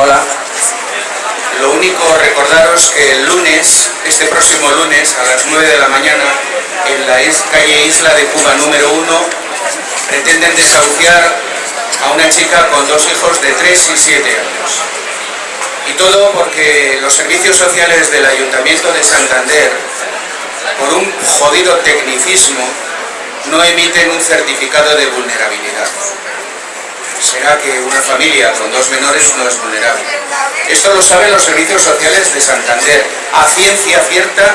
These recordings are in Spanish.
Hola. Lo único, recordaros que el lunes, este próximo lunes, a las 9 de la mañana, en la calle Isla de Cuba número 1, pretenden desahuciar a una chica con dos hijos de 3 y 7 años. Y todo porque los servicios sociales del Ayuntamiento de Santander, por un jodido tecnicismo, no emiten un certificado de vulnerabilidad será que una familia con dos menores no es vulnerable. Esto lo saben los servicios sociales de Santander, a ciencia cierta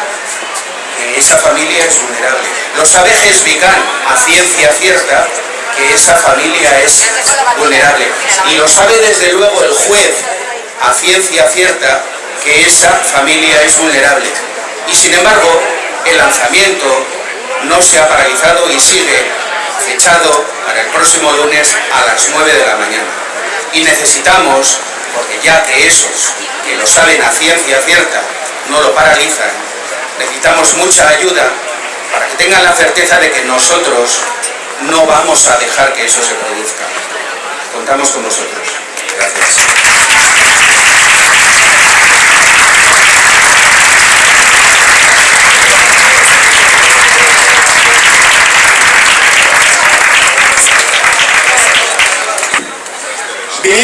que esa familia es vulnerable. Lo sabe Gesvican, a ciencia cierta que esa familia es vulnerable. Y lo sabe desde luego el juez, a ciencia cierta, que esa familia es vulnerable. Y sin embargo, el lanzamiento no se ha paralizado y sigue fechado para el próximo lunes a las 9 de la mañana. Y necesitamos, porque ya que esos que lo saben a ciencia cierta no lo paralizan, necesitamos mucha ayuda para que tengan la certeza de que nosotros no vamos a dejar que eso se produzca. Contamos con vosotros. Gracias.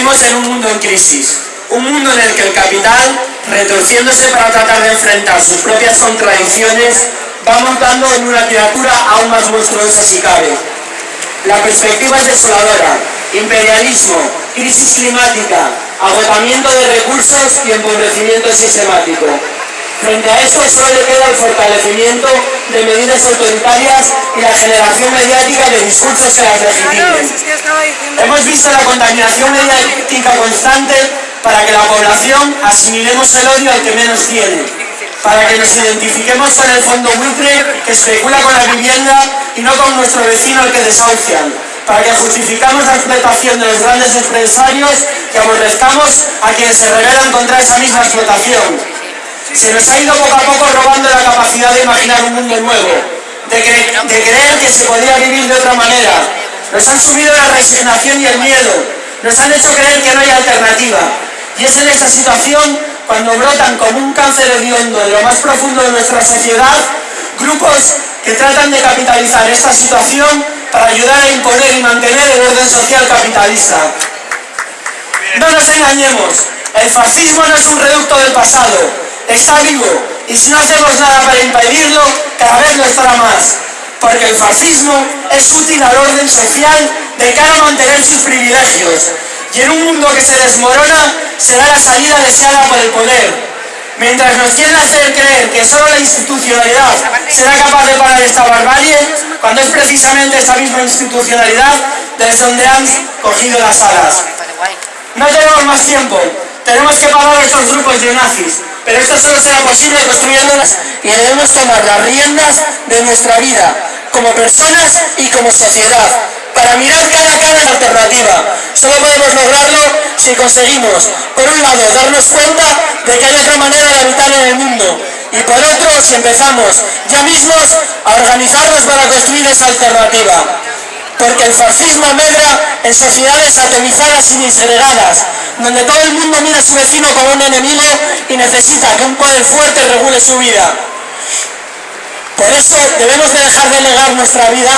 Vivimos en un mundo en crisis, un mundo en el que el capital, retorciéndose para tratar de enfrentar sus propias contradicciones, va montando en una criatura aún más monstruosa si cabe. La perspectiva es desoladora, imperialismo, crisis climática, agotamiento de recursos y empobrecimiento sistemático. Frente a esto solo le queda el fortalecimiento de medidas autoritarias y la generación mediática de discursos que las legitimen. Hemos visto la contaminación mediática constante para que la población asimilemos el odio al que menos tiene, para que nos identifiquemos con el fondo buitre que especula con la vivienda y no con nuestro vecino al que desahucian, para que justificamos la explotación de los grandes empresarios y aborrezcamos a quienes se rebelan contra esa misma explotación se nos ha ido poco a poco robando la capacidad de imaginar un mundo nuevo, de, creer que se podía vivir de otra manera. Nos han subido la resignación y el miedo, nos han hecho creer que no hay alternativa. Y es en esta situación cuando brotan como un cáncer hediondo en lo más profundo de nuestra sociedad grupos que tratan de capitalizar esta situación para ayudar a imponer y mantener el orden social capitalista. No nos engañemos, el fascismo no es un reducto del pasado, está vivo y si no hacemos nada para impedirlo, cada vez lo estará más. Porque el fascismo es útil al orden social de cara a mantener sus privilegios. Y en un mundo que se desmorona, será la salida deseada por el poder. Mientras nos quieren hacer creer que solo la institucionalidad será capaz de parar esta barbarie, cuando es precisamente esta misma institucionalidad desde donde han cogido las alas. No tenemos más tiempo, tenemos que parar estos grupos de nazis. Pero esto solo será posible construyéndolas y debemos tomar las riendas de nuestra vida como personas y como sociedad para mirar cara a cara la alternativa. Solo podemos lograrlo si conseguimos, por un lado, darnos cuenta de que hay otra manera de habitar en el mundo y por otro, si empezamos ya mismos a organizarnos para construir esa alternativa porque el fascismo medra en sociedades atomizadas y disgregadas, donde todo el mundo mira a su vecino como un enemigo y necesita que un poder fuerte regule su vida. Por eso debemos de dejar de legar nuestra vida,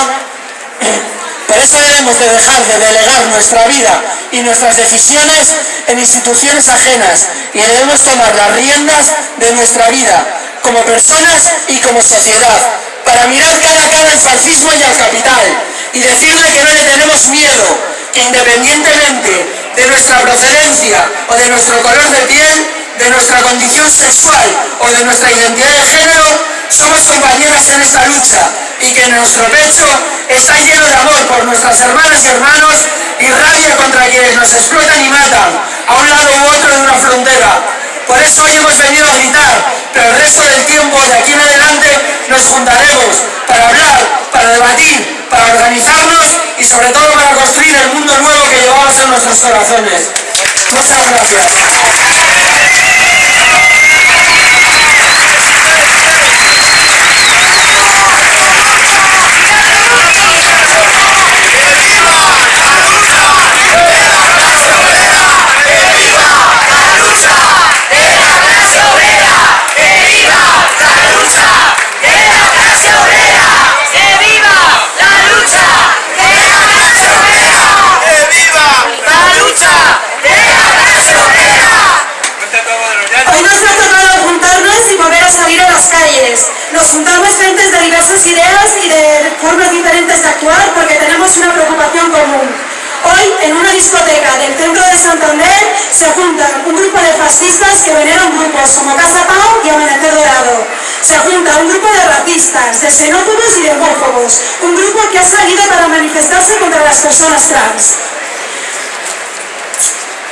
por eso debemos de dejar de delegar nuestra vida y nuestras decisiones en instituciones ajenas y debemos tomar las riendas de nuestra vida como personas y como sociedad para mirar cara a cara al fascismo y al capital y decirle que no le tenemos miedo, que independientemente de nuestra procedencia o de nuestro color de piel, de nuestra condición sexual o de nuestra identidad de género, somos compañeras en esta lucha y que nuestro pecho está lleno de amor por nuestras hermanas y hermanos y rabia contra quienes nos explotan y matan a un lado u otro de una frontera. Por eso hoy hemos venido a gritar, pero el resto del tiempo de aquí en adelante nos juntaremos para hablar, para debatir, para organizarnos y sobre todo para construir el mundo nuevo que llevamos en nuestros corazones. Muchas gracias. Fascistas que veneran grupos como Casa Pau y Amanecer Dorado. Se junta un grupo de racistas, de xenófobos y de homófobos. Un grupo que ha salido para manifestarse contra las personas trans.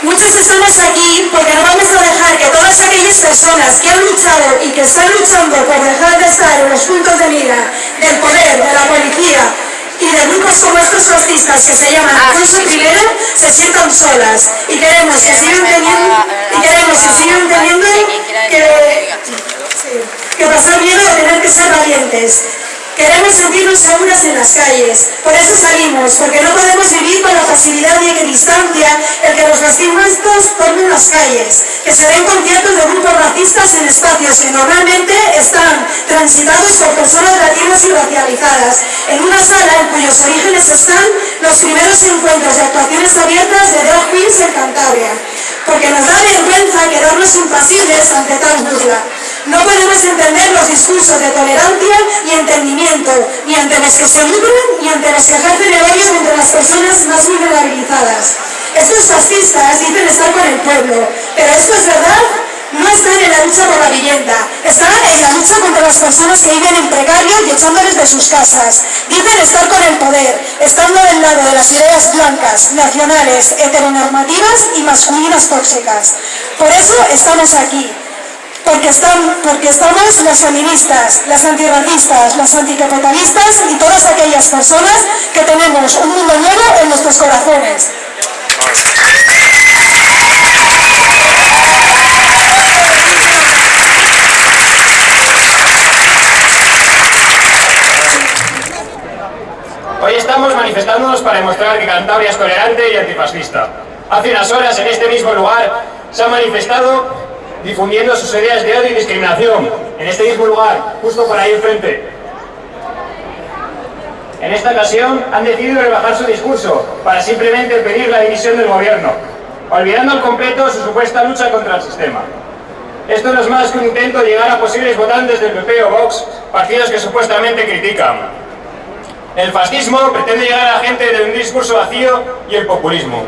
Muchos estamos aquí porque no vamos a dejar que todas aquellas personas que han luchado y que están luchando por dejar de estar en los puntos de mira del poder, de la policía y de grupos como estos fascistas que se llaman Alfonso I se sientan solas y queremos que sigan teniendo y queremos que sigan teniendo que, que pasar miedo o tener que ser valientes. Queremos sentirnos seguras en las calles, por eso salimos, porque no podemos vivir con la facilidad y equidistancia el que los fascistas tomen las calles, que se den conciertos de grupos racistas en espacios que normalmente están transitados por personas latinas y racializadas, en una sala cuyos orígenes están los primeros encuentros de actuaciones abiertas de drag queens en Cantabria, porque nos da vergüenza quedarnos impasibles ante tal burla. No podemos entender los discursos de tolerancia y entendimiento, ni ante los que se lucran, ni ante los que ejercen el odio contra las personas más vulnerabilizadas. Estos fascistas dicen estar con el pueblo, pero esto es verdad, no están en la lucha por la vivienda, están en la lucha contra las personas que viven en precario y echándoles de sus casas. Dicen estar con el poder, estando del lado de las ideas blancas, nacionales, heteronormativas y masculinas tóxicas. Por eso estamos aquí, porque, porque estamos las feministas, las antirracistas, las anticapitalistas y todas aquellas personas que tenemos un mundo nuevo en nuestros corazones. Hoy estamos manifestándonos para demostrar que Cantabria es tolerante y antifascista. Hace unas horas en este mismo lugar se ha manifestado difundiendo sus ideas de odio y discriminación en este mismo lugar, justo por ahí enfrente. En esta ocasión han decidido rebajar su discurso para simplemente pedir la dimisión del gobierno, olvidando al completo su supuesta lucha contra el sistema. Esto no es más que un intento de llegar a posibles votantes del PP o Vox, partidos que supuestamente critican. El fascismo pretende llegar a la gente de un discurso vacío y el populismo.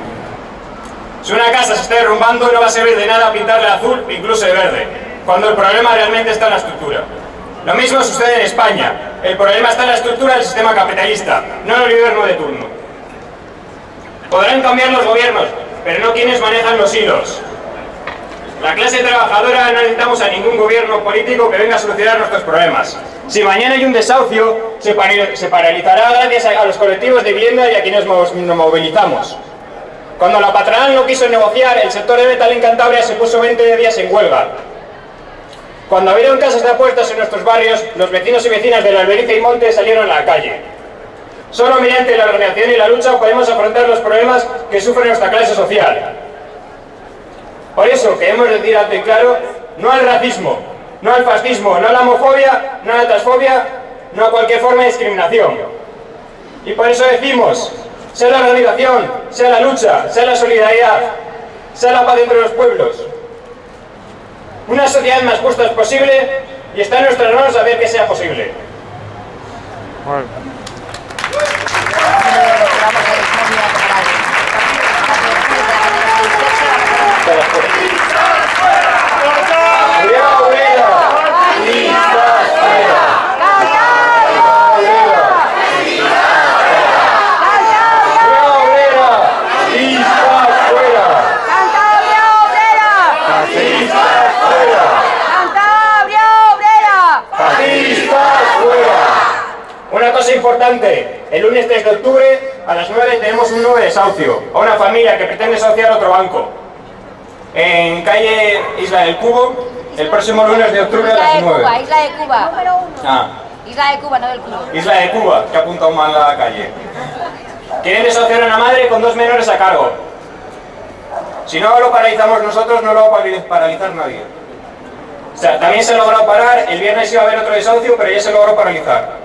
Si una casa se está derrumbando no va a servir de nada pintarle azul, incluso de verde, cuando el problema realmente está en la estructura. Lo mismo sucede en España. El problema está en la estructura del sistema capitalista, no en el gobierno de turno. Podrán cambiar los gobiernos, pero no quienes manejan los hilos. La clase trabajadora no necesitamos a ningún gobierno político que venga a solucionar nuestros problemas. Si mañana hay un desahucio, se, paralizará gracias a los colectivos de vivienda y a quienes nos movilizamos. Cuando la patronal no quiso negociar, el sector de metal en Cantabria se puso 20 días en huelga. Cuando abrieron casas de apuestas en nuestros barrios, los vecinos y vecinas de la Alberice y Monte salieron a la calle. Solo mediante la organización y la lucha podemos afrontar los problemas que sufre nuestra clase social. Por eso queremos decir alto y claro, no al racismo, no al fascismo, no a la homofobia, no a la transfobia, no a cualquier forma de discriminación. Y por eso decimos, sea la organización, sea la lucha, sea la solidaridad, sea la paz entre los pueblos. Una sociedad más justa es posible y está en nuestras manos saber que sea posible. de octubre a las 9 tenemos un nuevo desahucio a una familia que pretende desahuciar otro banco en calle Isla del Cubo el próximo lunes de octubre a las 9. Isla de Cuba, Número uno. Ah. Isla de Cuba, no del Cubo. Isla de Cuba, que ha apuntado mal la calle. Quieren desahuciar a una madre con dos menores a cargo. Si no lo paralizamos nosotros, no lo va a paralizar nadie. O sea, también se logró parar, el viernes iba a haber otro desahucio, pero ya se logró paralizar.